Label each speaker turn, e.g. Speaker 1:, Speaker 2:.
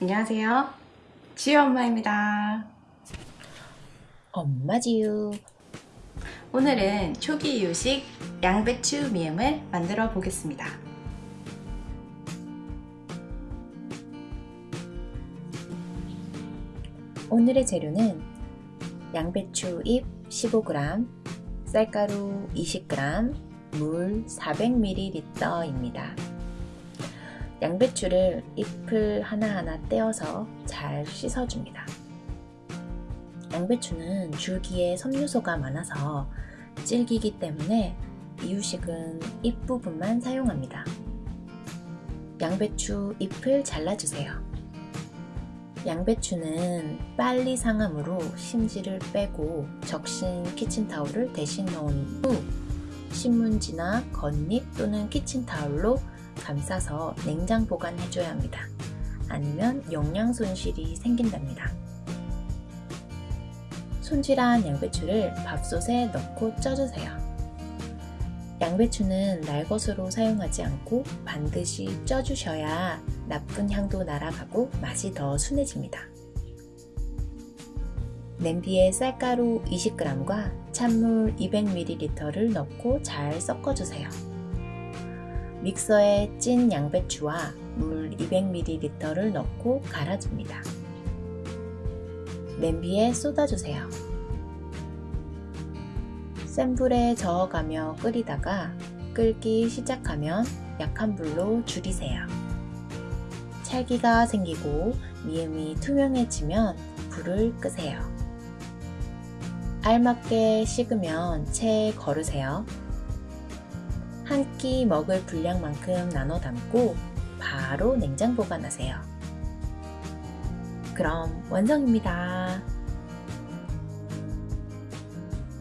Speaker 1: 안녕하세요. 지유 엄마입니다.
Speaker 2: 엄마 지유
Speaker 1: 오늘은 초기 이유식 양배추 미음을 만들어 보겠습니다.
Speaker 2: 오늘의 재료는 양배추 잎 15g, 쌀가루 20g, 물 400ml입니다. 양배추를 잎을 하나하나 떼어서 잘 씻어줍니다. 양배추는 줄기에 섬유소가 많아서 질기기 때문에 이유식은 잎 부분만 사용합니다. 양배추 잎을 잘라주세요. 양배추는 빨리 상함으로 심지를 빼고 적신 키친타올을 대신 넣은 후 신문지나 겉잎 또는 키친타올로 감싸서 냉장 보관해줘야 합니다. 아니면 영양 손실이 생긴답니다. 손질한 양배추를 밥솥에 넣고 쪄주세요. 양배추는 날것으로 사용하지 않고 반드시 쪄주셔야 나쁜 향도 날아가고 맛이 더 순해집니다. 냄비에 쌀가루 20g과 찬물 200ml를 넣고 잘 섞어주세요. 믹서에 찐 양배추와 물 200ml를 넣고 갈아줍니다. 냄비에 쏟아주세요. 센 불에 저어가며 끓이다가 끓기 시작하면 약한 불로 줄이세요. 찰기가 생기고 미음이 투명해지면 불을 끄세요. 알맞게 식으면 체에 거르세요. 한 끼 먹을 분량만큼 나눠 담고 바로 냉장 보관하세요. 그럼 완성입니다.